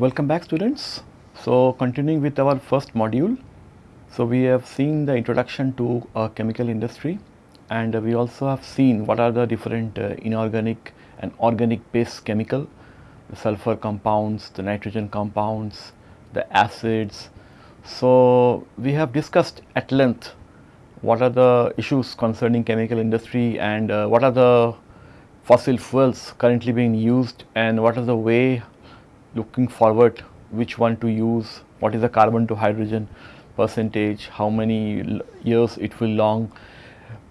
welcome back students. So, continuing with our first module. So, we have seen the introduction to uh, chemical industry and we also have seen what are the different uh, inorganic and organic based chemical, the sulfur compounds, the nitrogen compounds, the acids. So, we have discussed at length what are the issues concerning chemical industry and uh, what are the fossil fuels currently being used and what is the way looking forward which one to use, what is the carbon to hydrogen percentage, how many years it will long.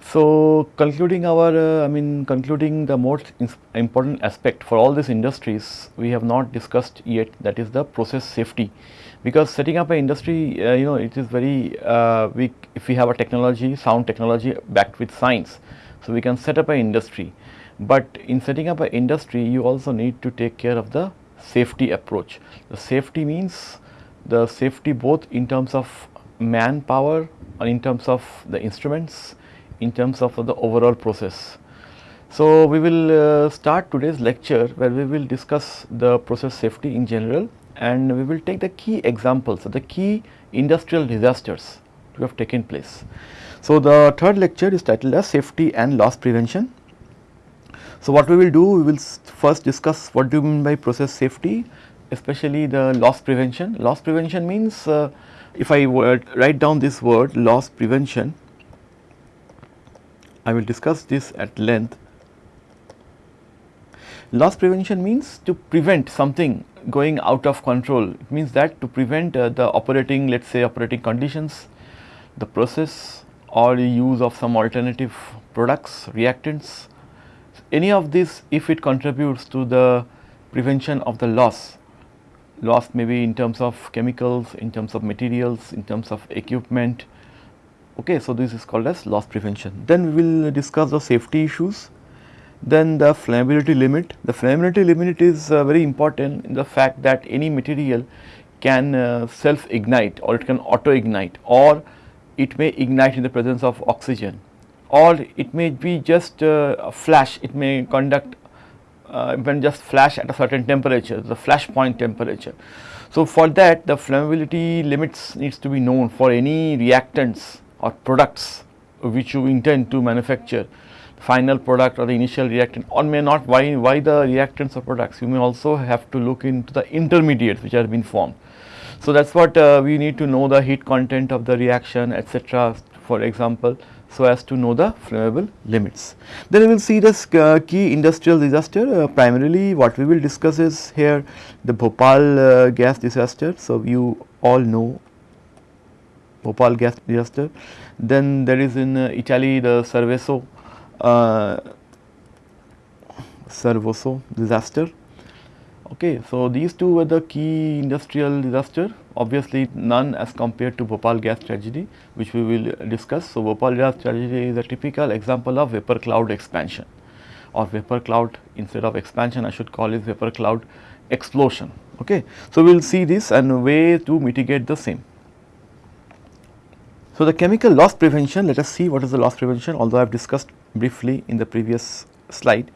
So, concluding our, uh, I mean concluding the most important aspect for all these industries, we have not discussed yet that is the process safety. Because setting up an industry, uh, you know, it is very, uh, we, if we have a technology, sound technology backed with science, so we can set up an industry. But in setting up an industry, you also need to take care of the safety approach. The safety means the safety both in terms of manpower or in terms of the instruments, in terms of the overall process. So, we will uh, start today's lecture where we will discuss the process safety in general and we will take the key examples of the key industrial disasters to have taken place. So, the third lecture is titled as safety and loss prevention so, what we will do, we will first discuss what do you mean by process safety, especially the loss prevention. Loss prevention means uh, if I write down this word loss prevention, I will discuss this at length. Loss prevention means to prevent something going out of control. It means that to prevent uh, the operating, let us say operating conditions, the process or the use of some alternative products, reactants any of this if it contributes to the prevention of the loss, loss may be in terms of chemicals, in terms of materials, in terms of equipment. Okay, so this is called as loss prevention. Then we will discuss the safety issues. Then the flammability limit. The flammability limit is uh, very important in the fact that any material can uh, self ignite or it can auto ignite or it may ignite in the presence of oxygen or it may be just uh, a flash, it may conduct uh, when just flash at a certain temperature, the flash point temperature. So, for that the flammability limits needs to be known for any reactants or products which you intend to manufacture final product or the initial reactant or may not why, why the reactants or products you may also have to look into the intermediates which have been formed. So, that is what uh, we need to know the heat content of the reaction etc. for example so as to know the flammable limits. Then we will see this uh, key industrial disaster uh, primarily what we will discuss is here the Bhopal uh, gas disaster. So, you all know Bhopal gas disaster. Then there is in uh, Italy the Cerveso, uh, Cervoso disaster Okay, so these two were the key industrial disaster, obviously none as compared to Bhopal gas tragedy which we will discuss. So, Bhopal gas tragedy is a typical example of vapor cloud expansion or vapor cloud instead of expansion I should call it vapor cloud explosion. Okay. So, we will see this and way to mitigate the same. So, the chemical loss prevention let us see what is the loss prevention although I have discussed briefly in the previous slide.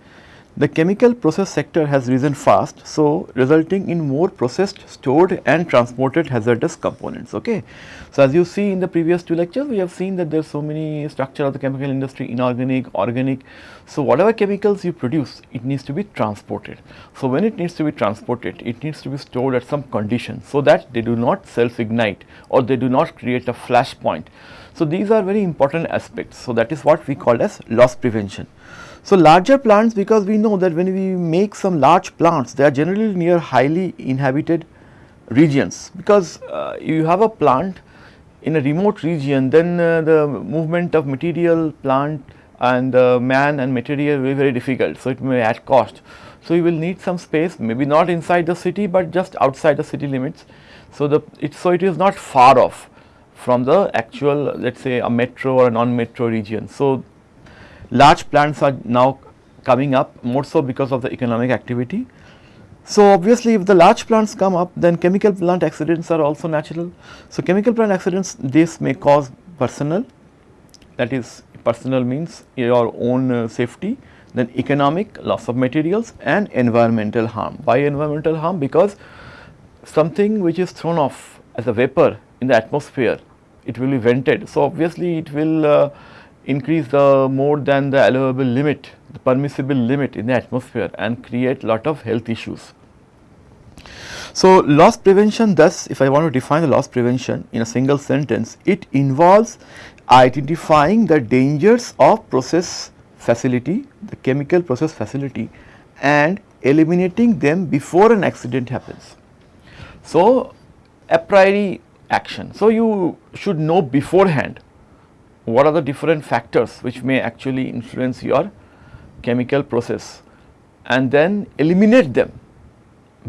The chemical process sector has risen fast, so resulting in more processed, stored and transported hazardous components. Okay. So, as you see in the previous two lectures, we have seen that there are so many structure of the chemical industry, inorganic, organic. So, whatever chemicals you produce, it needs to be transported. So, when it needs to be transported, it needs to be stored at some condition, so that they do not self ignite or they do not create a flash point. So, these are very important aspects. So, that is what we call as loss prevention. So, larger plants because we know that when we make some large plants they are generally near highly inhabited regions because uh, you have a plant in a remote region then uh, the movement of material plant and uh, man and material will be very difficult. So, it may add cost. So, you will need some space maybe not inside the city, but just outside the city limits. So, the it so it is not far off from the actual let us say a metro or non-metro region. So, large plants are now coming up more so because of the economic activity. So, obviously if the large plants come up then chemical plant accidents are also natural. So, chemical plant accidents this may cause personal that is personal means your own uh, safety then economic loss of materials and environmental harm. Why environmental harm? Because something which is thrown off as a vapor in the atmosphere, it will be vented. So, obviously, it will uh, increase the more than the allowable limit, the permissible limit in the atmosphere and create lot of health issues. So, loss prevention thus if I want to define the loss prevention in a single sentence, it involves identifying the dangers of process facility, the chemical process facility and eliminating them before an accident happens. So, a priori action. So, you should know beforehand what are the different factors which may actually influence your chemical process and then eliminate them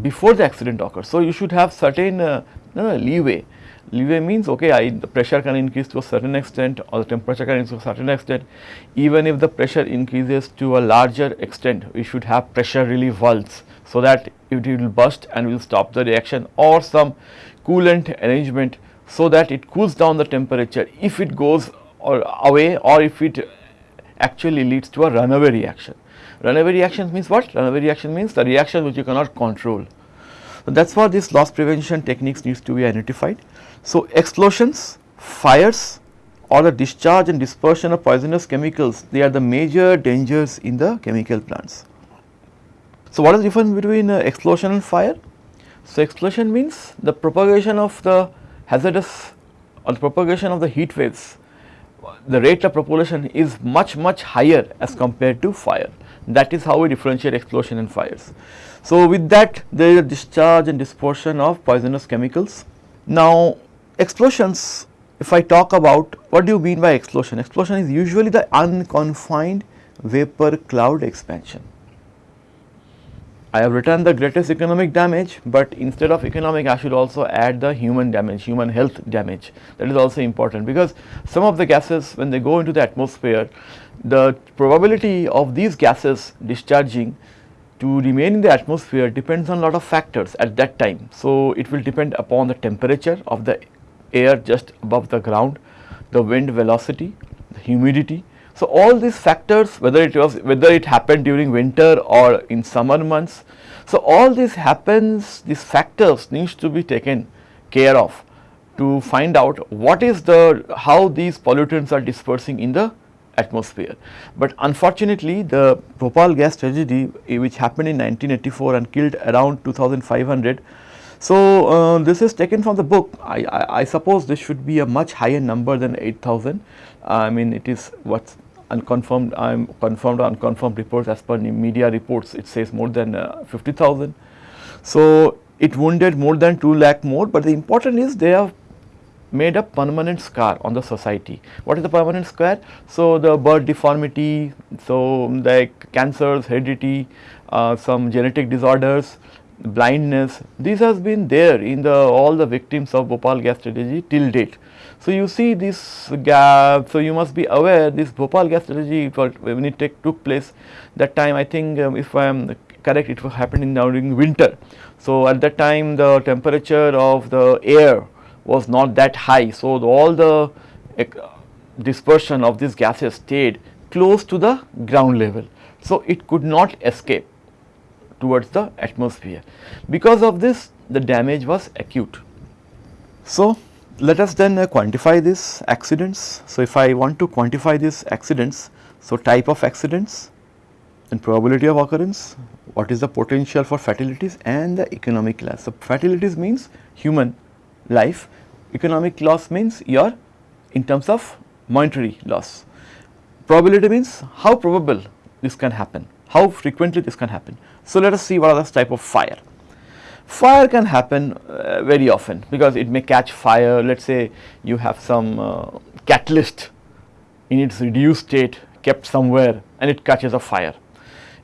before the accident occurs. So, you should have certain uh, no, leeway. Leeway means okay, I, the pressure can increase to a certain extent or the temperature can increase to a certain extent. Even if the pressure increases to a larger extent, we should have pressure relief valves so that it will burst and will stop the reaction or some coolant arrangement so that it cools down the temperature if it goes or away or if it actually leads to a runaway reaction. Runaway reaction means what? Runaway reaction means the reaction which you cannot control. So, that is why this loss prevention techniques needs to be identified. So, explosions, fires or the discharge and dispersion of poisonous chemicals, they are the major dangers in the chemical plants. So, what is the difference between uh, explosion and fire? So, explosion means the propagation of the hazardous or the propagation of the heat waves, the rate of propagation is much much higher as compared to fire. That is how we differentiate explosion and fires. So, with that there is a discharge and dispersion of poisonous chemicals. Now, explosions if I talk about what do you mean by explosion? Explosion is usually the unconfined vapor cloud expansion. I have written the greatest economic damage, but instead of economic I should also add the human damage, human health damage that is also important because some of the gases when they go into the atmosphere the probability of these gases discharging to remain in the atmosphere depends on a lot of factors at that time. So, it will depend upon the temperature of the air just above the ground, the wind velocity, the humidity. So, all these factors whether it was whether it happened during winter or in summer months. So, all this happens these factors needs to be taken care of to find out what is the how these pollutants are dispersing in the atmosphere. But unfortunately, the Bhopal gas tragedy eh, which happened in 1984 and killed around 2500. So, uh, this is taken from the book. I, I, I, suppose this should be a much higher number than 8000. Uh, I mean it is what's unconfirmed, am confirmed or unconfirmed reports as per media reports it says more than uh, 50,000. So, it wounded more than 2 lakh more, but the important is they have made a permanent scar on the society. What is the permanent scar? So, the birth deformity, so like cancers, heredity, uh, some genetic disorders, blindness, this has been there in the all the victims of Bhopal gas tragedy till date. So, you see this gap, so you must be aware this Bhopal gas tragedy when it take, took place that time I think um, if I am correct it was happening during winter. So, at that time the temperature of the air was not that high. So, the, all the uh, dispersion of these gases stayed close to the ground level. So, it could not escape towards the atmosphere. Because of this the damage was acute. So, let us then uh, quantify these accidents. So, if I want to quantify these accidents, so type of accidents and probability of occurrence, what is the potential for fatalities and the economic loss. So, fatalities means human life, economic loss means your in terms of monetary loss. Probability means how probable this can happen, how frequently this can happen. So, let us see what are the type of fire. Fire can happen uh, very often because it may catch fire let us say you have some uh, catalyst in its reduced state kept somewhere and it catches a fire.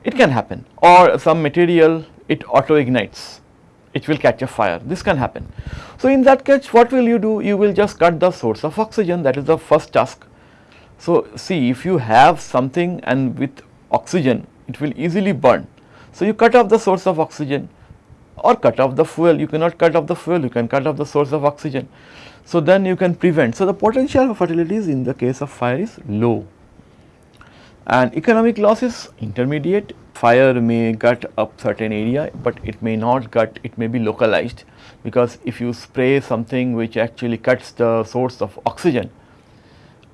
It can happen or some material it auto ignites it will catch a fire this can happen. So, in that case what will you do you will just cut the source of oxygen that is the first task. So, see if you have something and with oxygen it will easily burn. So, you cut off the source of oxygen or cut off the fuel you cannot cut off the fuel you can cut off the source of oxygen. So, then you can prevent. So, the potential for fatalities in the case of fire is low and economic loss is intermediate fire may gut up certain area, but it may not gut, it may be localized because if you spray something which actually cuts the source of oxygen,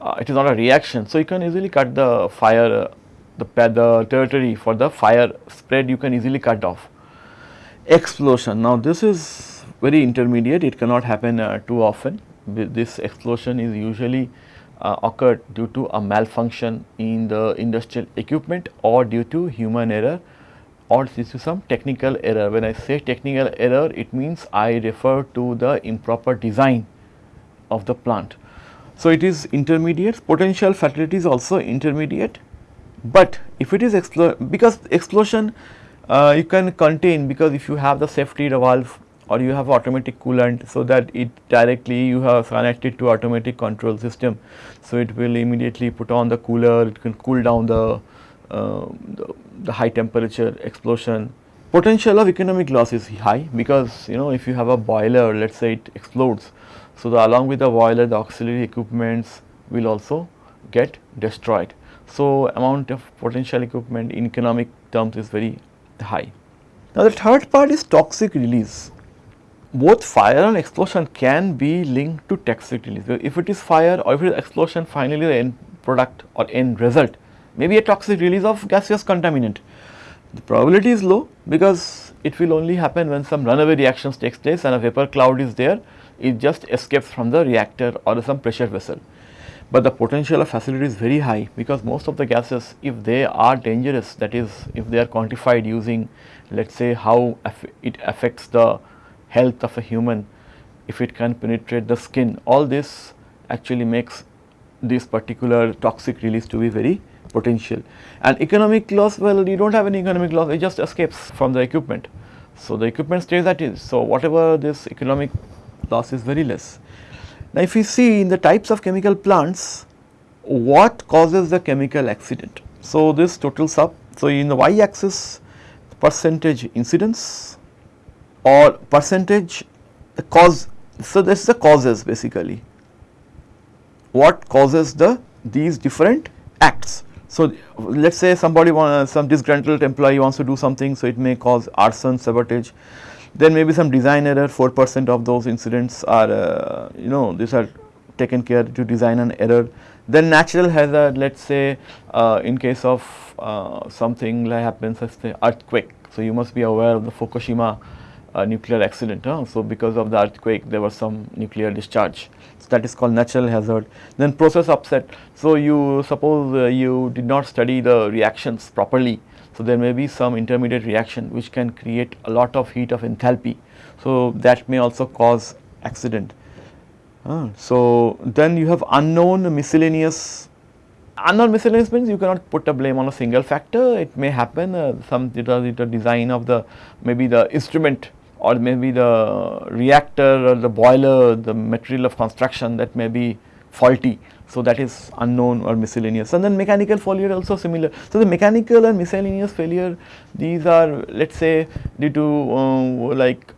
uh, it is not a reaction. So, you can easily cut the fire, uh, the, the territory for the fire spread you can easily cut off. Explosion, now this is very intermediate, it cannot happen uh, too often. This explosion is usually uh, occurred due to a malfunction in the industrial equipment or due to human error or due to some technical error. When I say technical error, it means I refer to the improper design of the plant. So, it is intermediate, potential fatality is also intermediate, but if it is because explosion uh, you can contain because if you have the safety valve or you have automatic coolant so that it directly you have connected to automatic control system. So, it will immediately put on the cooler, it can cool down the, uh, the, the, high temperature explosion. Potential of economic loss is high because you know if you have a boiler let us say it explodes. So, the, along with the boiler the auxiliary equipments will also get destroyed. So, amount of potential equipment in economic terms is very high. Now, the third part is toxic release both fire and explosion can be linked to toxic release. If it is fire or if it is explosion finally the end product or end result may be a toxic release of gaseous contaminant. The probability is low because it will only happen when some runaway reactions takes place and a vapor cloud is there it just escapes from the reactor or some pressure vessel. But the potential of facility is very high because most of the gases if they are dangerous that is if they are quantified using let us say how it affects the health of a human, if it can penetrate the skin, all this actually makes this particular toxic release to be very potential. And economic loss, well you do not have any economic loss, it just escapes from the equipment. So, the equipment stays is. So, whatever this economic loss is very less. Now, if we see in the types of chemical plants, what causes the chemical accident? So, this totals up. So, in the y axis percentage incidence, or percentage cause. So, this is the causes basically what causes the these different acts. So, let us say somebody want, some disgruntled employee wants to do something, so it may cause arson, sabotage. Then maybe some design error 4 percent of those incidents are uh, you know these are taken care to design an error. Then natural hazard let us say uh, in case of uh, something like happens as the earthquake. So, you must be aware of the Fukushima a nuclear accident. Huh? So, because of the earthquake there was some nuclear discharge. So, that is called natural hazard. Then process upset. So, you suppose uh, you did not study the reactions properly. So, there may be some intermediate reaction which can create a lot of heat of enthalpy. So, that may also cause accident. Uh, so, then you have unknown miscellaneous unknown miscellaneous means you cannot put a blame on a single factor it may happen uh, some it was the design of the maybe the instrument or maybe the reactor or the boiler, the material of construction that may be faulty. So, that is unknown or miscellaneous and then mechanical failure also similar. So, the mechanical and miscellaneous failure these are let us say due to uh, like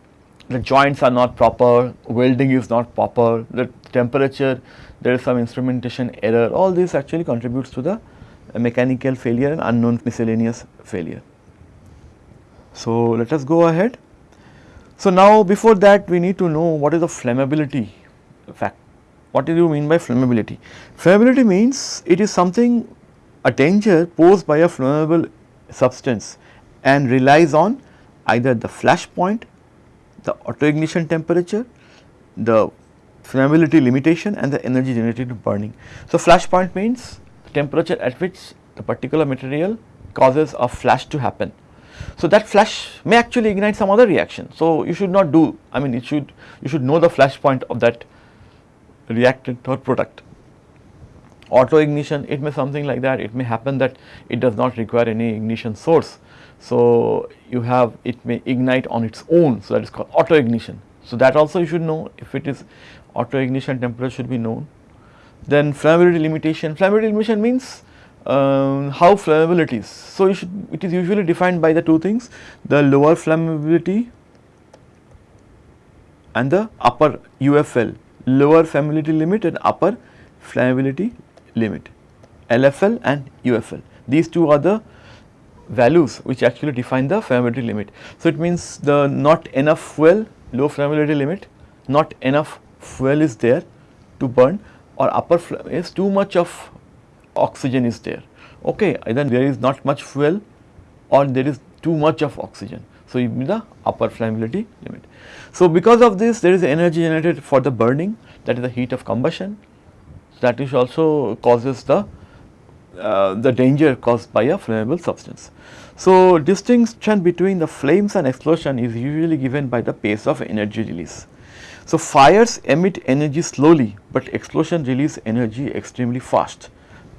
the joints are not proper, welding is not proper, the temperature there is some instrumentation error all this actually contributes to the mechanical failure and unknown miscellaneous failure. So, let us go ahead. So, now before that we need to know what is the flammability fact. What do you mean by flammability? Flammability means it is something a danger posed by a flammable substance and relies on either the flash point, the auto ignition temperature, the flammability limitation and the energy generated to burning. So, flash point means the temperature at which the particular material causes a flash to happen so, that flash may actually ignite some other reaction. So, you should not do I mean it should you should know the flash point of that reactant or product. Auto ignition it may something like that it may happen that it does not require any ignition source. So, you have it may ignite on its own so that is called auto ignition. So, that also you should know if it is auto ignition temperature should be known. Then flammability limitation, flammability limitation means um, how flammable it is. So, should, it is usually defined by the two things the lower flammability and the upper UFL lower flammability limit and upper flammability limit LFL and UFL. These two are the values which actually define the flammability limit. So, it means the not enough fuel low flammability limit, not enough fuel is there to burn or upper is too much of oxygen is there. Okay, either there is not much fuel or there is too much of oxygen. So, you mean the upper flammability limit. So, because of this there is energy generated for the burning that is the heat of combustion that is also causes the uh, the danger caused by a flammable substance. So, distinction between the flames and explosion is usually given by the pace of energy release. So, fires emit energy slowly, but explosion release energy extremely fast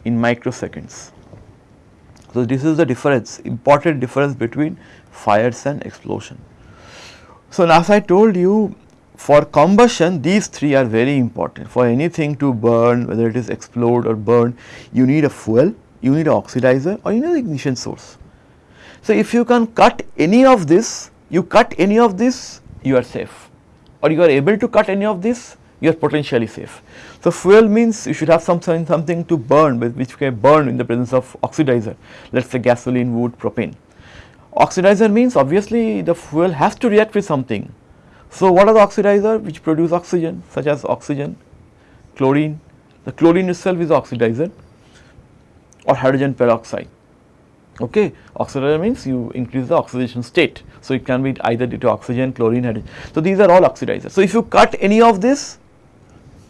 in microseconds. So, this is the difference important difference between fires and explosion. So, as I told you for combustion these three are very important for anything to burn whether it is explode or burn you need a fuel, you need an oxidizer or you need an ignition source. So, if you can cut any of this you cut any of this you are safe or you are able to cut any of this you are potentially safe. So, fuel means you should have something, something to burn with which can burn in the presence of oxidizer let us say gasoline, wood, propane. Oxidizer means obviously the fuel has to react with something. So, what are the oxidizer which produce oxygen such as oxygen, chlorine, the chlorine itself is oxidizer or hydrogen peroxide. Okay. Oxidizer means you increase the oxidation state. So, it can be either due to oxygen, chlorine, hydrogen. So, these are all oxidizers. So, if you cut any of this,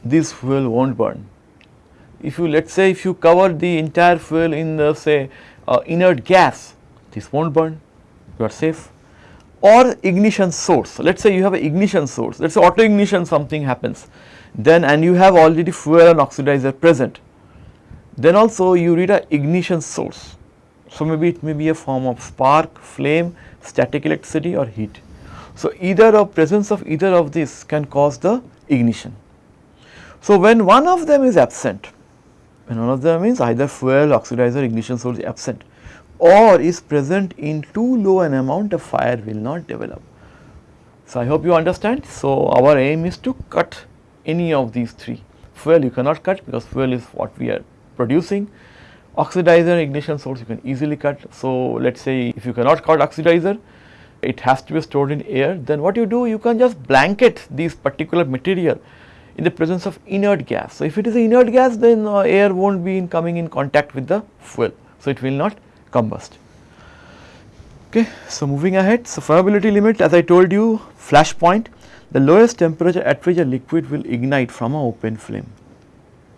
this fuel will not burn. If you let us say if you cover the entire fuel in the say uh, inert gas, this will not burn, you are safe or ignition source. Let us say you have an ignition source, let us say auto ignition something happens, then and you have already fuel and oxidizer present, then also you need a ignition source. So, maybe it may be a form of spark, flame, static electricity or heat. So, either a presence of either of these can cause the ignition. So, when one of them is absent, when one of them is either fuel, oxidizer, ignition source is absent or is present in too low an amount, a fire will not develop. So, I hope you understand. So, our aim is to cut any of these three. Fuel you cannot cut because fuel is what we are producing Oxidizer ignition source you can easily cut. So, let us say if you cannot cut oxidizer, it has to be stored in air, then what you do, you can just blanket these particular material in the presence of inert gas. So, if it is inert gas, then uh, air will not be in coming in contact with the fuel. So, it will not combust. Okay. So, moving ahead, so flammability limit as I told you flash point, the lowest temperature at which a liquid will ignite from an open flame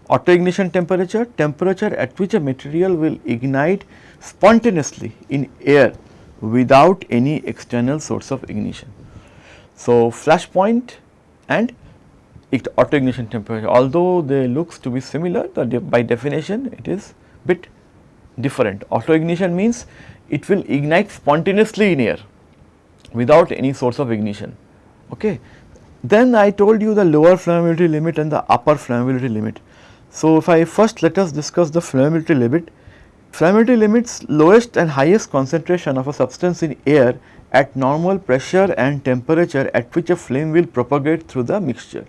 auto ignition temperature, temperature at which a material will ignite spontaneously in air without any external source of ignition. So, flash point and auto ignition temperature although they looks to be similar de by definition it is bit different. Auto ignition means it will ignite spontaneously in air without any source of ignition. Okay. Then I told you the lower flammability limit and the upper flammability limit. So, if I first let us discuss the flammability limit. Flammability limits lowest and highest concentration of a substance in air at normal pressure and temperature at which a flame will propagate through the mixture.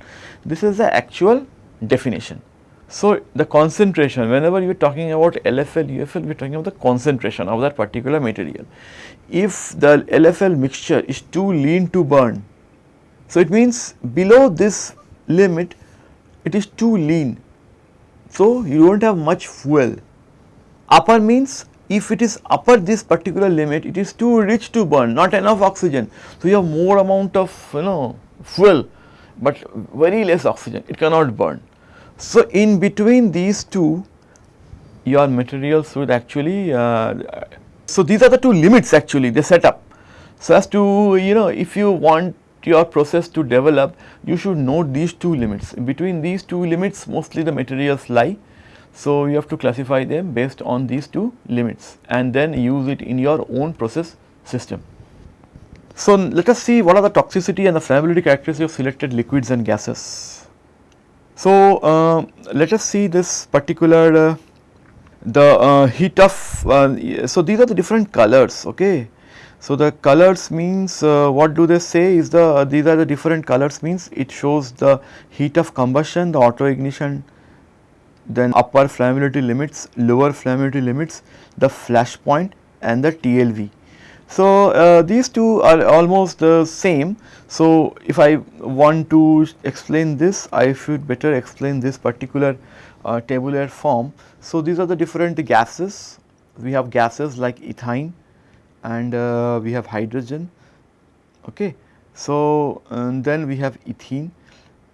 This is the actual definition. So, the concentration whenever you are talking about LFL, UFL we are talking about the concentration of that particular material. If the LFL mixture is too lean to burn, so it means below this limit it is too lean so, you do not have much fuel. Upper means if it is upper this particular limit it is too rich to burn not enough oxygen. So, you have more amount of you know fuel but very less oxygen it cannot burn. So, in between these two your materials would actually uh, so these are the two limits actually they set up. So, as to you know if you want your process to develop, you should know these two limits. Between these two limits mostly the materials lie. So, you have to classify them based on these two limits and then use it in your own process system. So, let us see what are the toxicity and the flammability characteristics of selected liquids and gases. So, uh, let us see this particular uh, the uh, heat of, uh, so these are the different colors, okay. So, the colors means uh, what do they say is the uh, these are the different colors means it shows the heat of combustion, the auto ignition, then upper flammability limits, lower flammability limits, the flash point and the TLV. So, uh, these two are almost the same. So, if I want to explain this, I should better explain this particular uh, tabular form. So, these are the different gases. We have gases like ethane and uh, we have hydrogen. Okay. So, then we have ethene,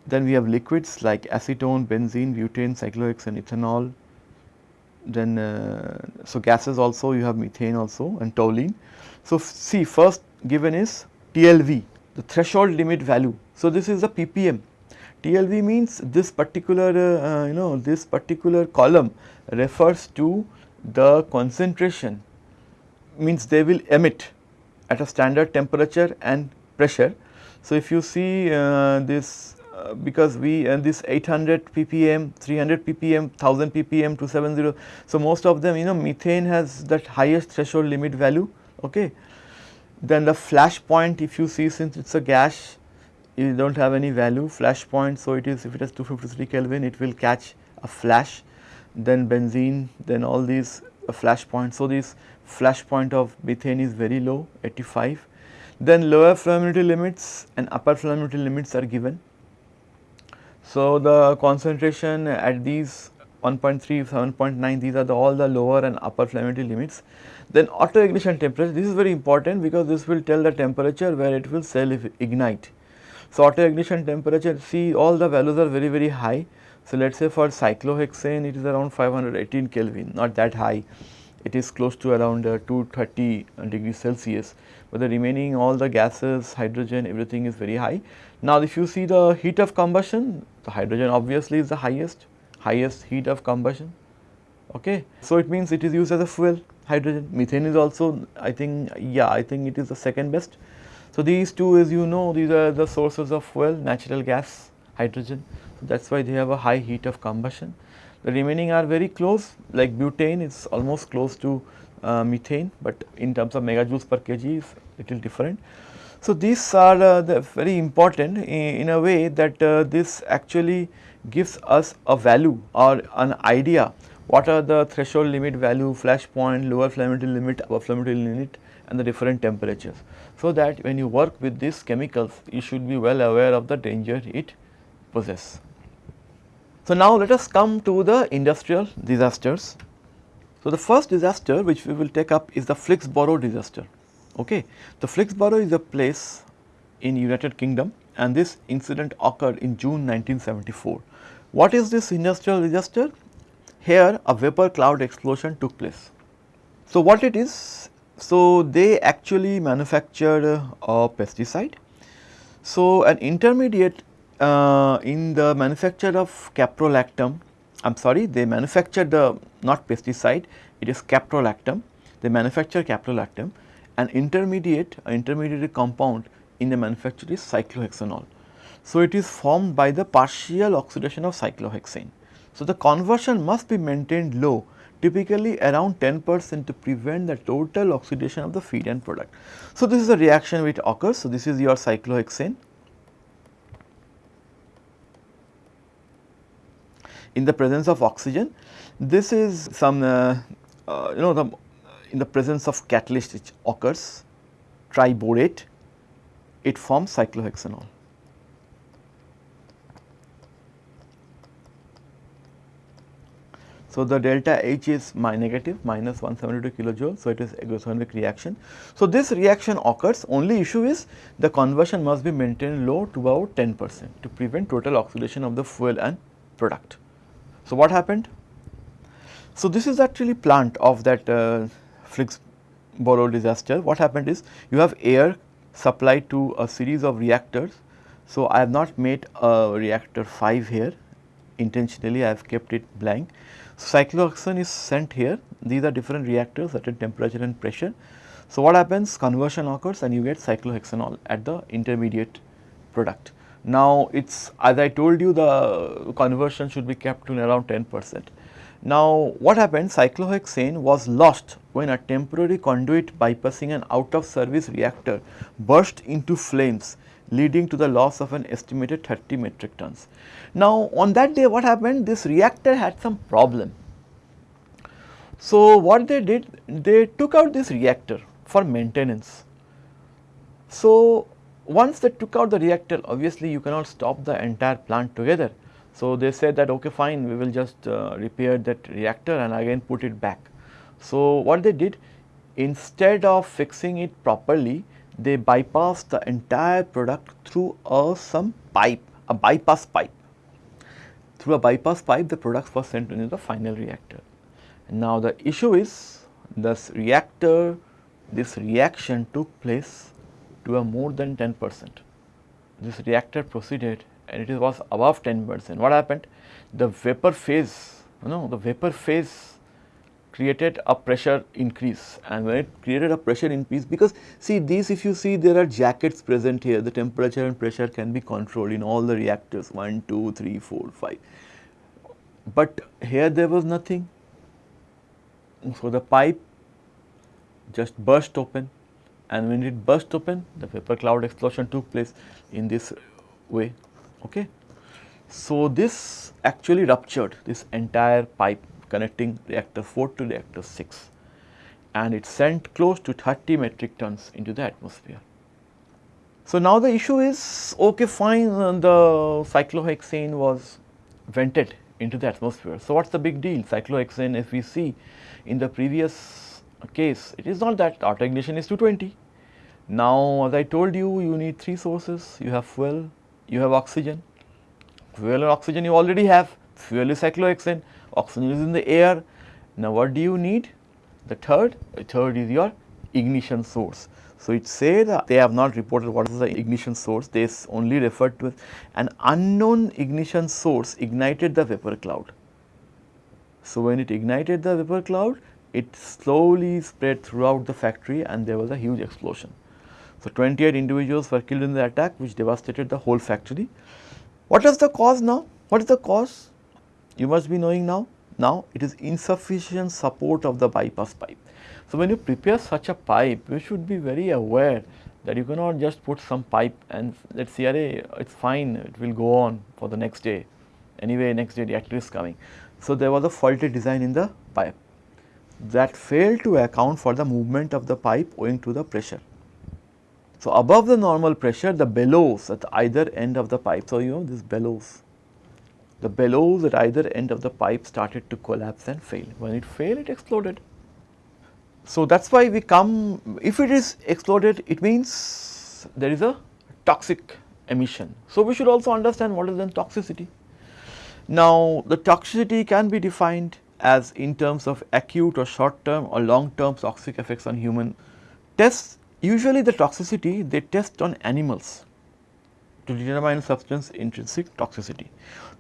then we have liquids like acetone, benzene, butane, cyclohexane, ethanol. Then, uh, so gases also you have methane also and toluene. So, see first given is TLV, the threshold limit value. So, this is the ppm. TLV means this particular uh, you know this particular column refers to the concentration means they will emit at a standard temperature and pressure. So, if you see uh, this uh, because we uh, this 800 ppm, 300 ppm, 1000 ppm, 270. So, most of them you know methane has that highest threshold limit value okay. Then the flash point if you see since it is a gas you do not have any value flash point. So, it is if it has 253 Kelvin it will catch a flash then benzene then all these uh, flash points. So, this flash point of methane is very low 85 then lower flammability limits and upper flammability limits are given. So, the concentration at these 1.3, 7.9 these are the all the lower and upper flammability limits. Then auto ignition temperature this is very important because this will tell the temperature where it will self ignite. So, auto ignition temperature see all the values are very very high. So, let us say for cyclohexane it is around 518 Kelvin not that high it is close to around uh, 230 degrees Celsius, but the remaining all the gases, hydrogen, everything is very high. Now, if you see the heat of combustion, the hydrogen obviously is the highest, highest heat of combustion. Okay. So, it means it is used as a fuel, hydrogen. Methane is also, I think, yeah, I think it is the second best. So, these two as you know, these are the sources of fuel, natural gas, hydrogen. So, that is why they have a high heat of combustion. The remaining are very close like butane is almost close to uh, methane, but in terms of megajoules per kg is little different. So, these are uh, very important in, in, a way that uh, this actually gives us a value or an idea what are the threshold limit value, flash point, lower flammability limit, upper flammability limit and the different temperatures. So, that when you work with these chemicals you should be well aware of the danger it possesses. So, now let us come to the industrial disasters. So, the first disaster which we will take up is the Flixborough disaster. Okay. The Flixborough is a place in United Kingdom and this incident occurred in June 1974. What is this industrial disaster? Here a vapor cloud explosion took place. So, what it is? So, they actually manufactured a pesticide. So, an intermediate uh, in the manufacture of caprolactam, I am sorry they manufactured the not pesticide it is caprolactam, they manufacture caprolactam an intermediate an intermediate compound in the manufacture is cyclohexanol. So, it is formed by the partial oxidation of cyclohexane. So, the conversion must be maintained low typically around 10 percent to prevent the total oxidation of the feed end product. So, this is a reaction which occurs. So, this is your cyclohexane in the presence of oxygen. This is some uh, uh, you know the in the presence of catalyst which occurs triborate it forms cyclohexanol. So, the delta H is my negative minus 172 kilojoule. So, it is exothermic reaction. So, this reaction occurs only issue is the conversion must be maintained low to about 10 percent to prevent total oxidation of the fuel and product. So, what happened? So, this is actually plant of that uh, Flixborough disaster. What happened is you have air supplied to a series of reactors. So, I have not made a reactor 5 here intentionally I have kept it blank. Cyclohexane is sent here these are different reactors at a temperature and pressure. So, what happens conversion occurs and you get cyclohexanol at the intermediate product. Now, it is as I told you the conversion should be kept to around 10 percent. Now, what happened cyclohexane was lost when a temporary conduit bypassing an out of service reactor burst into flames leading to the loss of an estimated 30 metric tons. Now, on that day what happened this reactor had some problem. So, what they did, they took out this reactor for maintenance. So, once they took out the reactor, obviously you cannot stop the entire plant together. So, they said that okay fine, we will just uh, repair that reactor and again put it back. So, what they did, instead of fixing it properly, they bypassed the entire product through a some pipe, a bypass pipe. Through a bypass pipe, the products were sent into the final reactor. Now, the issue is this reactor, this reaction took place to a more than 10 percent. This reactor proceeded and it was above 10 percent. What happened? The vapor phase, you know, the vapor phase created a pressure increase and when it created a pressure increase because see these if you see there are jackets present here the temperature and pressure can be controlled in all the reactors 1, 2, 3, 4, 5. But here there was nothing. So, the pipe just burst open and when it burst open the vapor cloud explosion took place in this way. Okay. So, this actually ruptured this entire pipe connecting reactor 4 to reactor 6 and it sent close to 30 metric tons into the atmosphere. So, now the issue is okay fine uh, the cyclohexane was vented into the atmosphere. So, what is the big deal cyclohexane if we see in the previous case it is not that auto ignition is 220 now, as I told you, you need three sources. You have fuel, you have oxygen. Fuel and oxygen you already have. Fuel is cyclohexane, oxygen is in the air. Now, what do you need? The third, the third is your ignition source. So, it said they have not reported what is the ignition source, they only referred to an unknown ignition source ignited the vapor cloud. So, when it ignited the vapor cloud, it slowly spread throughout the factory and there was a huge explosion. So, 28 individuals were killed in the attack which devastated the whole factory. What is the cause now? What is the cause? You must be knowing now. Now, it is insufficient support of the bypass pipe. So, when you prepare such a pipe, you should be very aware that you cannot just put some pipe and let us see, it is fine, it will go on for the next day. Anyway, next day reactor is coming. So, there was a faulty design in the pipe that failed to account for the movement of the pipe owing to the pressure. So, above the normal pressure the bellows at either end of the pipe. So, you know this bellows, the bellows at either end of the pipe started to collapse and fail. When it failed it exploded. So, that is why we come if it is exploded it means there is a toxic emission. So, we should also understand what is then toxicity. Now, the toxicity can be defined as in terms of acute or short term or long term toxic effects on human tests Usually the toxicity they test on animals to determine substance intrinsic toxicity.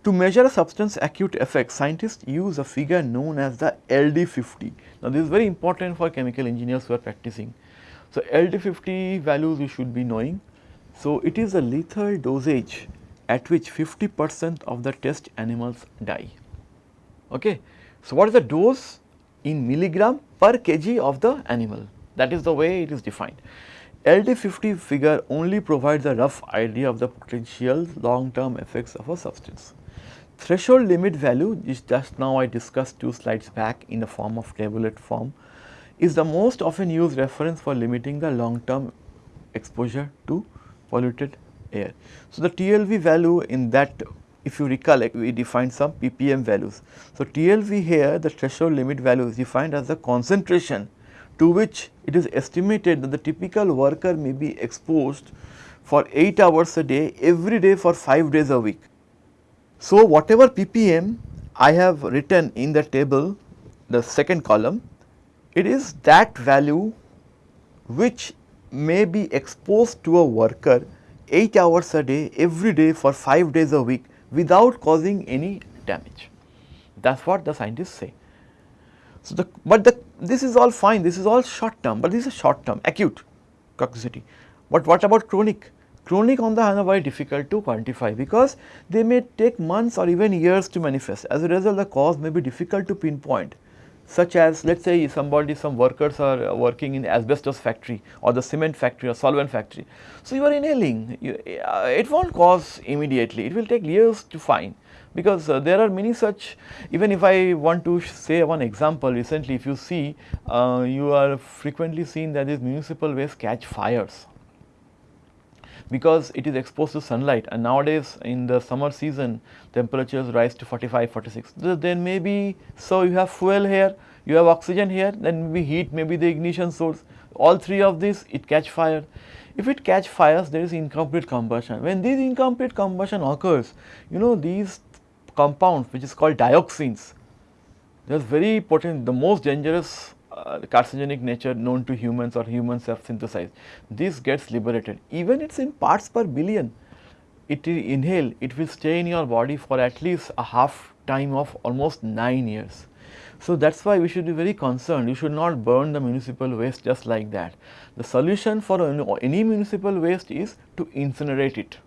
To measure a substance acute effect, scientists use a figure known as the LD50. Now, this is very important for chemical engineers who are practicing. So, LD50 values you should be knowing. So, it is a lethal dosage at which 50 percent of the test animals die. Okay. So, what is the dose in milligram per kg of the animal? That is the way it is defined. LD50 figure only provides a rough idea of the potential long term effects of a substance. Threshold limit value which just now I discussed two slides back in the form of tabulate form is the most often used reference for limiting the long term exposure to polluted air. So, the TLV value in that if you recollect we defined some ppm values. So, TLV here the threshold limit value is defined as the concentration to which it is estimated that the typical worker may be exposed for 8 hours a day every day for 5 days a week. So, whatever ppm I have written in the table the second column it is that value which may be exposed to a worker 8 hours a day every day for 5 days a week without causing any damage. That is what the scientists say. So, the but the this is all fine this is all short term but this is short term acute toxicity. But what about chronic? Chronic on the are very difficult to quantify because they may take months or even years to manifest as a result the cause may be difficult to pinpoint. such as let us say somebody some workers are working in asbestos factory or the cement factory or solvent factory. So, you are inhaling you, uh, it will not cause immediately it will take years to find because uh, there are many such even if I want to say one example recently if you see uh, you are frequently seen that these municipal waste catch fires because it is exposed to sunlight and nowadays in the summer season temperatures rise to 45, 46. Then maybe so you have fuel here, you have oxygen here, then maybe heat may be the ignition source. All three of these it catch fire. If it catch fires there is incomplete combustion. When this incomplete combustion occurs, you know these compounds which is called dioxins, they are very potent, the most dangerous Uh, carcinogenic nature known to humans or humans have synthesized. This gets liberated even it is in parts per billion it will inhale it will stay in your body for at least a half time of almost 9 years. So, that is why we should be very concerned you should not burn the municipal waste just like that. The solution for any municipal waste is to incinerate it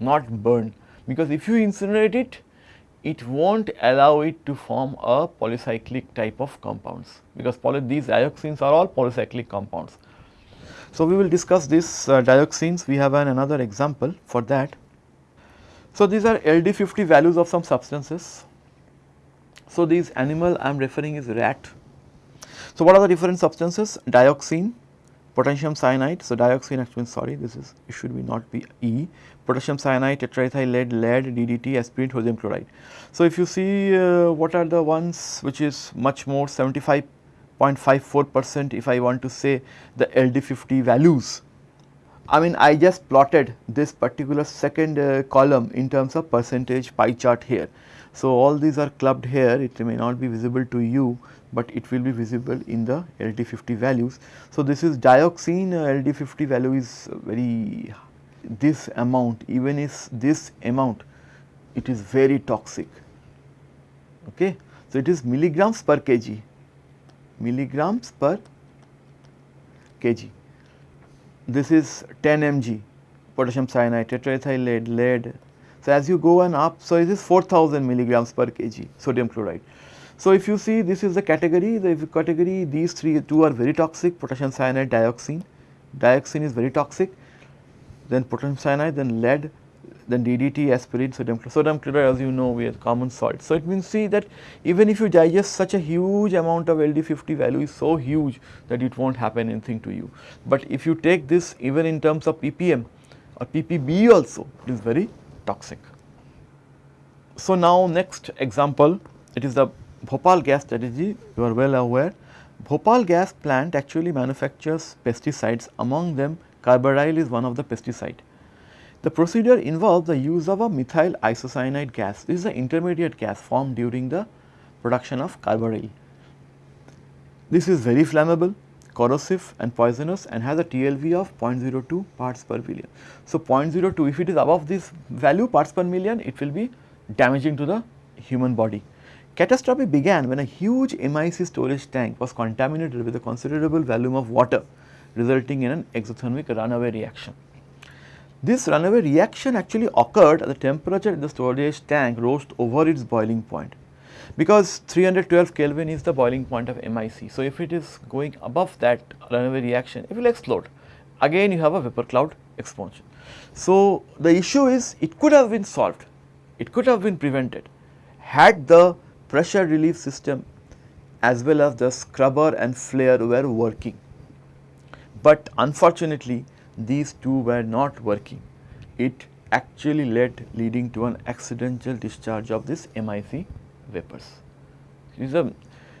not burn because if you incinerate it it will not allow it to form a polycyclic type of compounds because these dioxins are all polycyclic compounds. So, we will discuss these uh, dioxins we have an another example for that. So, these are LD50 values of some substances. So, these animal I am referring is rat. So, what are the different substances dioxin, potassium cyanide. So, dioxin actually sorry this is it should be not be E, potassium cyanide, tetraethyl lead, lead, DDT, aspirin, sodium chloride. So, if you see uh, what are the ones which is much more 75.54 percent if I want to say the LD50 values. I mean I just plotted this particular second uh, column in terms of percentage pie chart here. So, all these are clubbed here it may not be visible to you, but it will be visible in the LD50 values. So, this is dioxin uh, LD50 value is very this amount even if this amount it is very toxic. Okay. So, it is milligrams per kg milligrams per kg. This is 10 mg potassium cyanide, tetraethyl lead, lead. So, as you go on up, so it is 4000 milligrams per kg sodium chloride. So, if you see this is the category, the category these three two are very toxic potassium cyanide, dioxin, dioxin is very toxic, then potassium cyanide, then lead, then DDT, aspirin, sodium chloride. Sodium chloride as you know we have common salt. So, it means see that even if you digest such a huge amount of LD50 value is so huge that it not happen anything to you. But if you take this even in terms of ppm or ppb also it is very toxic. So, now next example it is the Bhopal gas tragedy you are well aware. Bhopal gas plant actually manufactures pesticides among them carbaryl is one of the pesticide. The procedure involves the use of a methyl isocyanate gas. This is the intermediate gas formed during the production of carbaryl. This is very flammable, corrosive and poisonous and has a TLV of 0.02 parts per billion. So, 0.02 if it is above this value parts per million it will be damaging to the human body. Catastrophe began when a huge MIC storage tank was contaminated with a considerable volume of water resulting in an exothermic runaway reaction. This runaway reaction actually occurred at the temperature in the storage tank rose over its boiling point because 312 Kelvin is the boiling point of MIC. So, if it is going above that runaway reaction it will explode again you have a vapor cloud explosion. So, the issue is it could have been solved, it could have been prevented had the pressure relief system as well as the scrubber and flare were working. But unfortunately, these two were not working. It actually led leading to an accidental discharge of this MIC vapors.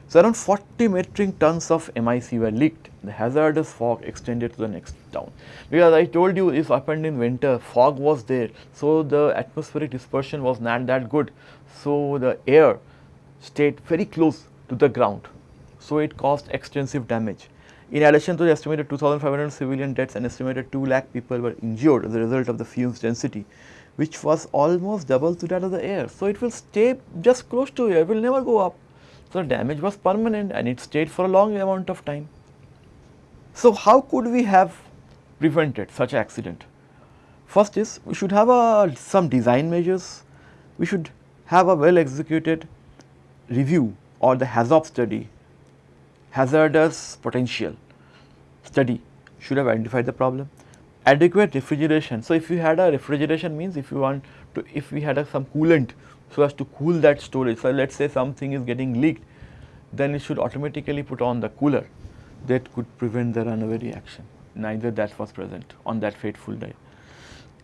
So, around 40 metric tons of MIC were leaked. The hazardous fog extended to the next town. Because I told you this happened in winter, fog was there. So, the atmospheric dispersion was not that good. So, the air stayed very close to the ground. So, it caused extensive damage. In addition to the estimated 2500 civilian deaths, an estimated 2 lakh people were injured as a result of the fumes density which was almost double to that of the air. So, it will stay just close to air, it will never go up. So, the damage was permanent and it stayed for a long amount of time. So, how could we have prevented such accident? First is we should have a, some design measures, we should have a well executed review or the HAZOP study hazardous potential study should have identified the problem. Adequate refrigeration. So, if you had a refrigeration means if you want to, if we had a, some coolant so as to cool that storage. So, let us say something is getting leaked, then it should automatically put on the cooler that could prevent the runaway reaction. Neither that was present on that fateful day.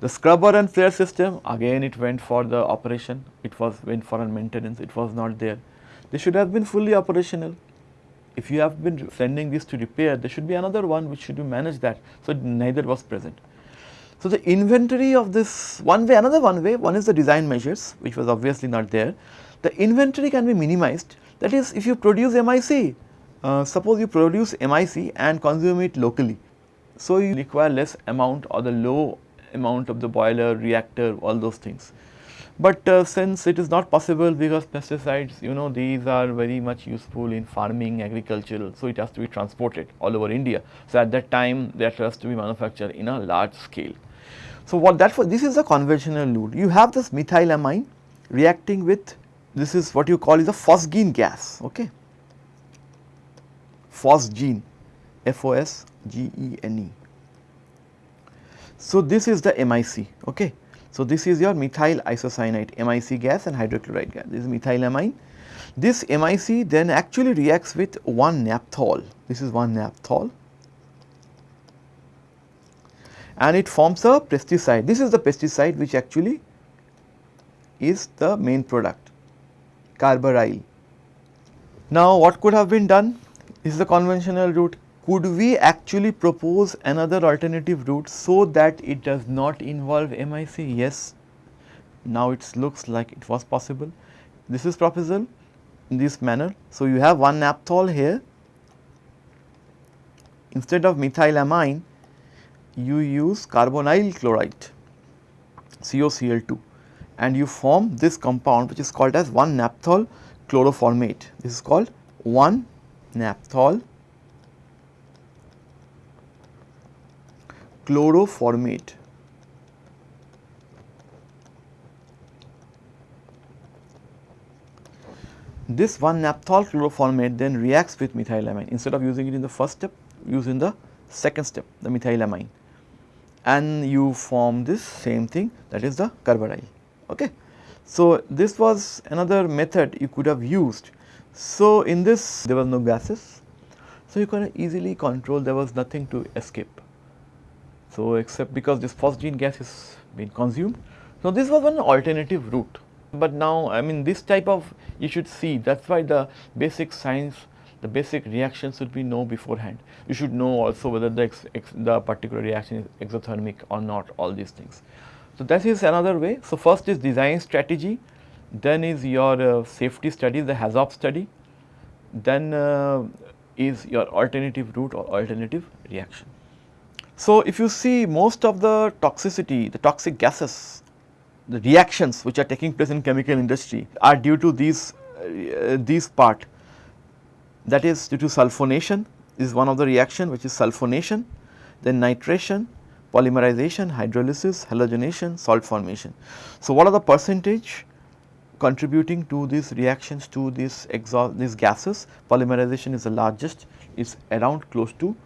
The scrubber and flare system again it went for the operation, it was went for a maintenance, it was not there. They should have been fully operational. If you have been sending this to repair, there should be another one which should manage that. So, neither was present. So, the inventory of this one way, another one way, one is the design measures which was obviously not there. The inventory can be minimized that is if you produce MIC, uh, suppose you produce MIC and consume it locally. So, you require less amount or the low amount of the boiler, reactor, all those things. But uh, since it is not possible because pesticides, you know, these are very much useful in farming, agricultural, so it has to be transported all over India. So, at that time that has to be manufactured in a large scale. So, what that for this is a conventional route. You have this methylamine reacting with this is what you call is a phosgene gas, okay. Phosgene, F-O-S-G-E-N-E. So, this is the MIC, okay. So, this is your methyl isocyanate MIC gas and hydrochloride gas, this is methylamine. This MIC then actually reacts with 1 naphthol, this is 1 naphthol and it forms a pesticide. This is the pesticide which actually is the main product carbaryl. Now, what could have been done? This is the conventional route could we actually propose another alternative route so that it does not involve MIC? Yes, now it looks like it was possible. This is proposal in this manner. So, you have one naphthol here instead of methylamine you use carbonyl chloride COCl2 and you form this compound which is called as 1 naphthol chloroformate. This is called 1 naphthol chloroformate. This 1 naphthol chloroformate then reacts with methylamine instead of using it in the first step use in the second step the methylamine and you form this same thing that is the carbaryl. Okay. So, this was another method you could have used. So, in this there was no gases. So, you can easily control there was nothing to escape. So, except because this phosgene gas is being consumed. So, this was one alternative route, but now I mean this type of you should see that is why the basic science the basic reaction should be know beforehand. You should know also whether the, ex, ex, the particular reaction is exothermic or not all these things. So, that is another way. So, first is design strategy, then is your uh, safety study the HAZOP study, then uh, is your alternative route or alternative reaction. So, if you see most of the toxicity, the toxic gases, the reactions which are taking place in chemical industry are due to these, uh, these part that is due to sulfonation is one of the reaction which is sulfonation, then nitration, polymerization, hydrolysis, halogenation, salt formation. So, what are the percentage contributing to these reactions to these exhaust these gases? Polymerization is the largest, is around close to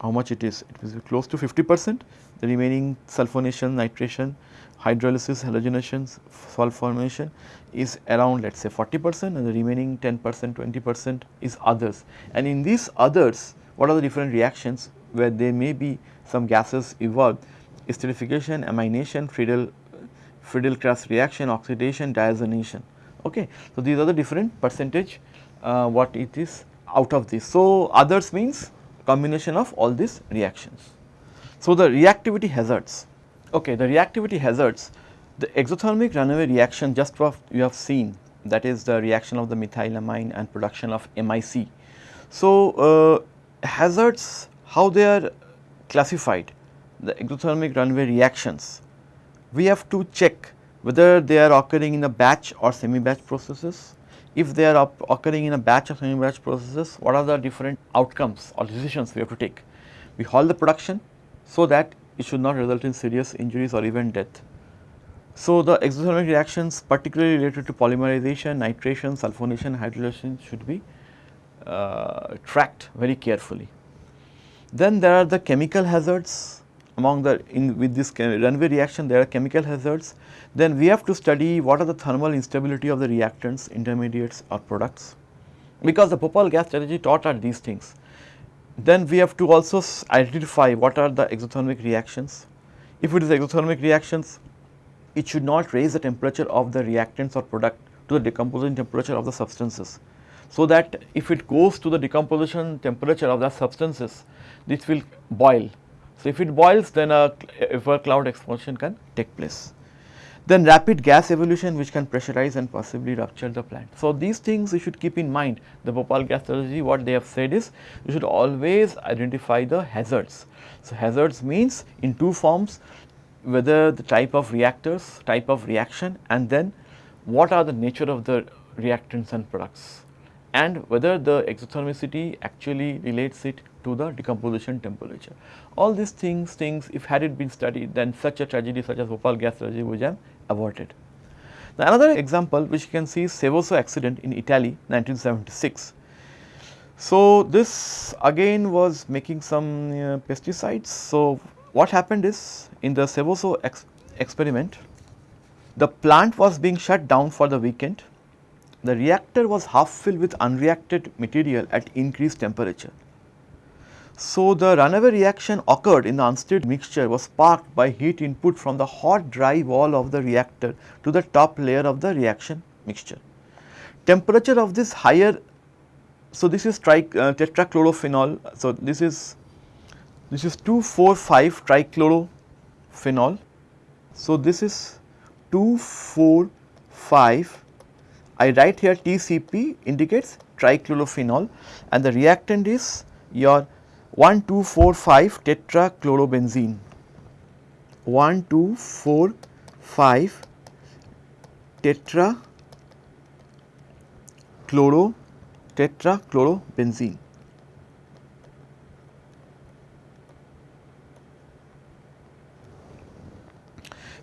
how much it is? It is close to 50 percent, the remaining sulfonation, nitration, hydrolysis, halogenation, salt formation is around let us say 40 percent and the remaining 10 percent, 20 percent is others. And in these others, what are the different reactions where there may be some gases evolved, esterification, amination, Friedel, Friedel-Crafts reaction, oxidation, diazonation. Okay. So, these are the different percentage uh, what it is out of this. So, others means combination of all these reactions. So, the reactivity hazards, okay, the reactivity hazards, the exothermic runaway reaction just what you have seen that is the reaction of the methylamine and production of MIC. So, uh, hazards how they are classified the exothermic runaway reactions we have to check whether they are occurring in a batch or semi batch processes if they are occurring in a batch of semi-batch processes, what are the different outcomes or decisions we have to take? We halt the production so that it should not result in serious injuries or even death. So, the exothermic reactions particularly related to polymerization, nitration, sulfonation, hydrogenation should be uh, tracked very carefully. Then there are the chemical hazards among the in with this runaway reaction there are chemical hazards. Then we have to study what are the thermal instability of the reactants, intermediates or products because the Bhopal gas tragedy taught us these things. Then we have to also identify what are the exothermic reactions. If it is exothermic reactions, it should not raise the temperature of the reactants or product to the decomposition temperature of the substances. So that if it goes to the decomposition temperature of the substances, this will boil. So, if it boils then a vapor cloud explosion can take place. Then rapid gas evolution which can pressurize and possibly rupture the plant. So, these things you should keep in mind the Bhopal gas tragedy what they have said is you should always identify the hazards. So, hazards means in two forms whether the type of reactors, type of reaction and then what are the nature of the reactants and products and whether the exothermicity actually relates it to the decomposition temperature. All these things, things if had it been studied then such a tragedy such as Bhopal gas tragedy would have averted. Now, another example which you can see is Seveso accident in Italy 1976. So, this again was making some uh, pesticides. So, what happened is in the Seveso ex experiment, the plant was being shut down for the weekend. The reactor was half filled with unreacted material at increased temperature. So, the runaway reaction occurred in the unsteady mixture was sparked by heat input from the hot dry wall of the reactor to the top layer of the reaction mixture. Temperature of this higher, so this is tri, uh, tetrachlorophenol, so this is this is 2,4,5 trichlorophenol. So, this is 2,4,5 I write here TCP indicates trichlorophenol and the reactant is your 1245 tetrachlorobenzene. 1245 tetra chloro tetrachlorobenzene.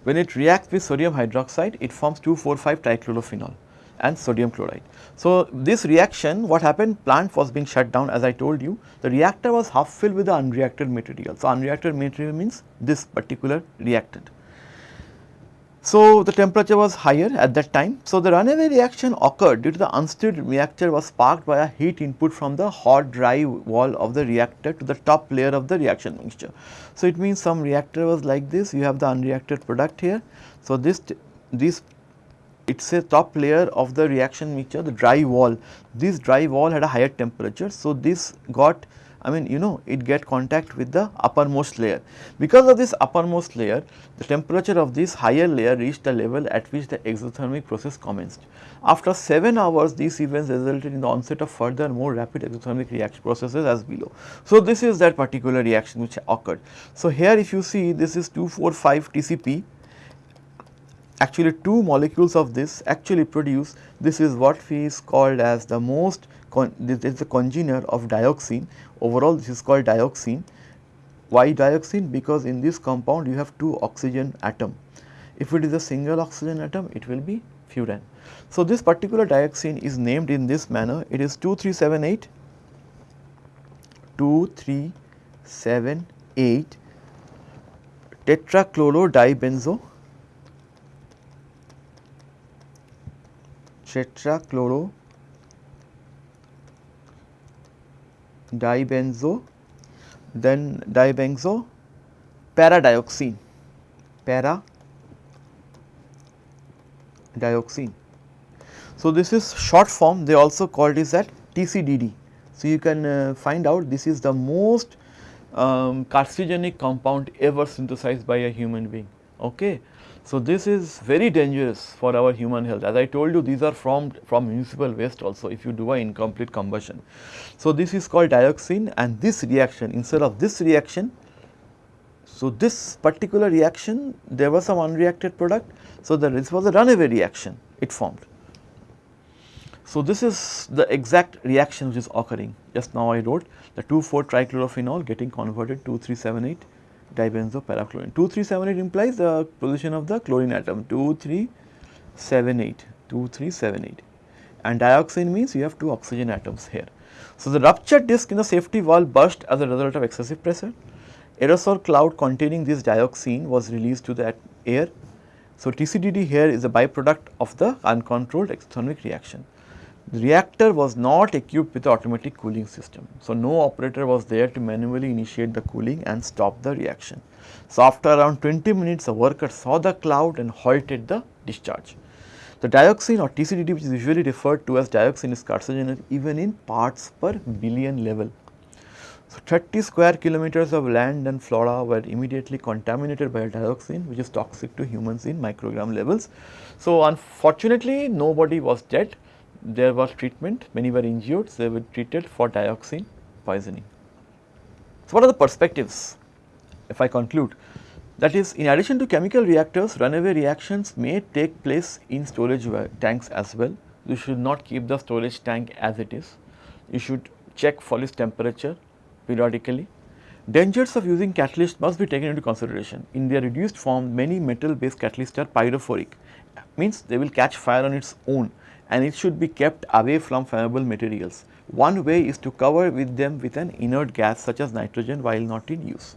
When it reacts with sodium hydroxide it forms 245 trichlorophenol and sodium chloride. So, this reaction what happened plant was being shut down as I told you the reactor was half filled with the unreacted material. So, unreacted material means this particular reactant. So, the temperature was higher at that time. So, the runaway reaction occurred due to the unsteady reactor was sparked by a heat input from the hot dry wall of the reactor to the top layer of the reaction mixture. So, it means some reactor was like this you have the unreacted product here. So, this this it is a top layer of the reaction mixture the dry wall. This dry wall had a higher temperature. So, this got I mean you know it get contact with the uppermost layer. Because of this uppermost layer the temperature of this higher layer reached a level at which the exothermic process commenced. After 7 hours these events resulted in the onset of further more rapid exothermic reaction processes as below. So, this is that particular reaction which occurred. So, here if you see this is 245 TCP actually two molecules of this actually produce this is what is called as the most this is the congener of dioxine overall this is called dioxine why dioxine because in this compound you have two oxygen atom. If it is a single oxygen atom it will be furan. So this particular dioxine is named in this manner. It is 2378 2378 tetrachlorodibenzo tetrachloro dibenzo then dibenzo paradioxine para dioxine. So, this is short form they also called this at TCDD. So, you can uh, find out this is the most um, carcinogenic compound ever synthesized by a human being. Okay. So, this is very dangerous for our human health as I told you these are formed from municipal waste also if you do a incomplete combustion. So, this is called dioxine and this reaction instead of this reaction, so this particular reaction there was some unreacted product. So, the, this was a runaway reaction it formed. So, this is the exact reaction which is occurring just now I wrote the 2,4 trichlorophenol getting converted to 378 dibenzopyrachlorine. 2378 implies the position of the chlorine atom 2378, 2378 and dioxine means you have two oxygen atoms here. So, the ruptured disc in the safety valve burst as a result of excessive pressure. Aerosol cloud containing this dioxin was released to the air. So, TCDD here is a byproduct of the uncontrolled exothermic reaction. The reactor was not equipped with automatic cooling system. So, no operator was there to manually initiate the cooling and stop the reaction. So, after around 20 minutes, a worker saw the cloud and halted the discharge. The dioxin or TCDD which is usually referred to as dioxin is carcinogenic even in parts per billion level. So, 30 square kilometers of land and flora were immediately contaminated by dioxin which is toxic to humans in microgram levels. So, unfortunately nobody was dead, there was treatment, many were injured, they were treated for dioxin poisoning. So, what are the perspectives if I conclude? That is in addition to chemical reactors, runaway reactions may take place in storage tanks as well. You should not keep the storage tank as it is. You should check for its temperature periodically. Dangers of using catalyst must be taken into consideration. In their reduced form, many metal based catalysts are pyrophoric, means they will catch fire on its own and it should be kept away from flammable materials. One way is to cover with them with an inert gas such as nitrogen while not in use.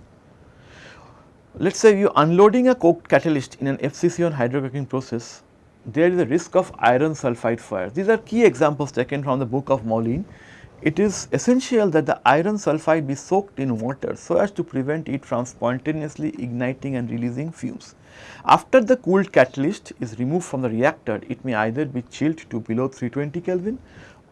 Let us say you unloading a coke catalyst in an FCC on hydrocracking process, there is a risk of iron sulphide fire. These are key examples taken from the book of Moulijn. It is essential that the iron sulphide be soaked in water so as to prevent it from spontaneously igniting and releasing fumes. After the cooled catalyst is removed from the reactor, it may either be chilled to below 320 Kelvin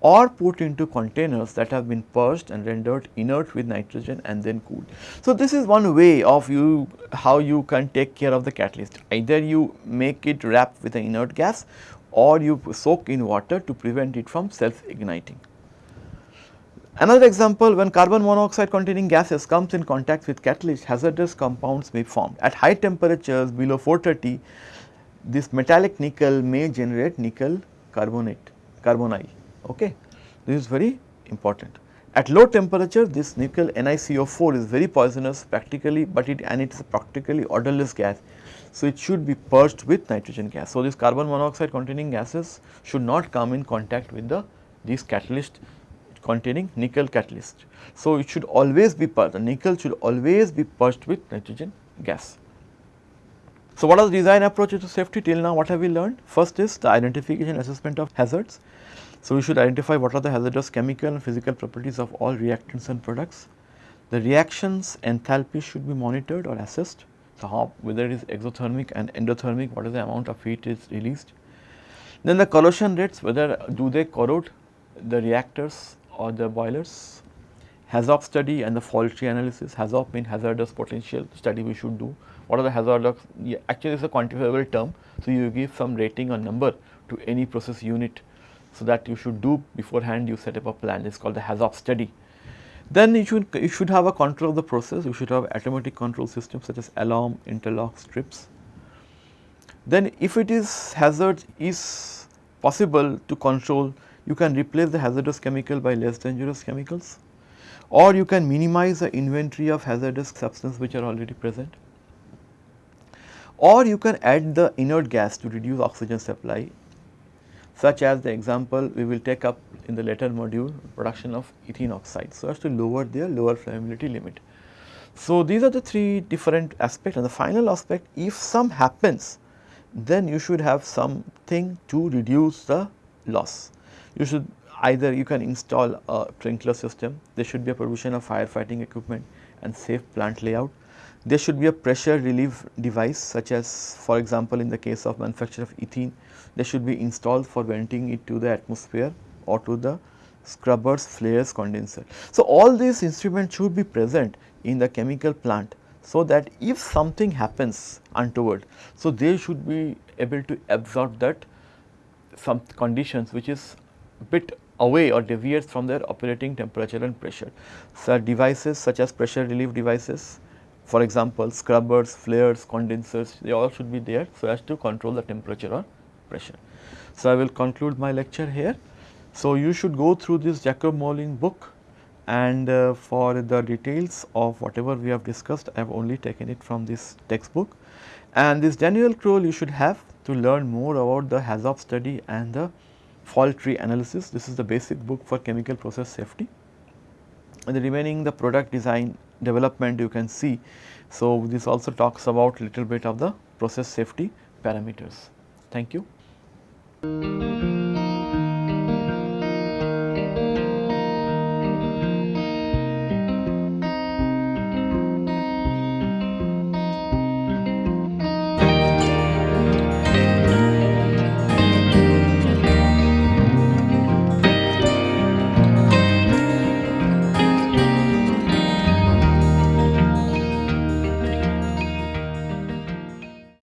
or put into containers that have been purged and rendered inert with nitrogen and then cooled. So, this is one way of you how you can take care of the catalyst either you make it wrap with an inert gas or you soak in water to prevent it from self igniting. Another example when carbon monoxide containing gases comes in contact with catalyst hazardous compounds may form. At high temperatures below 430 this metallic nickel may generate nickel carbonate carbonite okay. This is very important. At low temperature this nickel NiCO4 is very poisonous practically but it and it is practically odorless gas. So, it should be purged with nitrogen gas. So, this carbon monoxide containing gases should not come in contact with the these catalyst containing nickel catalyst. So, it should always be purged the nickel should always be purged with nitrogen gas. So, what are the design approaches to safety till now what have we learned? First is the identification assessment of hazards. So, we should identify what are the hazardous chemical and physical properties of all reactants and products. The reactions enthalpy should be monitored or assessed. So, how whether it is exothermic and endothermic what is the amount of heat is released. Then the corrosion rates whether do they corrode the reactors or the boilers. HAZOP study and the fault tree analysis, HAZOP mean hazardous potential study we should do. What are the hazardous, yeah, actually it is a quantifiable term. So, you give some rating or number to any process unit so that you should do beforehand you set up a plan it is called the HAZOP study. Then you should you should have a control of the process you should have automatic control systems such as alarm, interlock, strips. Then if it is hazard is possible to control you can replace the hazardous chemical by less dangerous chemicals or you can minimize the inventory of hazardous substances which are already present or you can add the inert gas to reduce oxygen supply such as the example we will take up in the later module production of ethene oxide so as to lower their lower flammability limit. So, these are the three different aspects and the final aspect if some happens then you should have something to reduce the loss. You should either you can install a sprinkler system, there should be a provision of firefighting equipment and safe plant layout. There should be a pressure relief device such as for example, in the case of manufacture of ethene they should be installed for venting it to the atmosphere or to the scrubbers, flares, condenser. So, all these instruments should be present in the chemical plant so that if something happens untoward, so they should be able to absorb that some conditions which is bit away or deviates from their operating temperature and pressure. So, devices such as pressure relief devices for example, scrubbers, flares, condensers they all should be there so as to control the temperature or pressure. So, I will conclude my lecture here. So, you should go through this Jacob Moulijn book and uh, for the details of whatever we have discussed I have only taken it from this textbook and this Daniel Crowl you should have to learn more about the HAZOP study and the fault tree analysis. This is the basic book for chemical process safety. and the remaining the product design development you can see. So, this also talks about little bit of the process safety parameters. Thank you.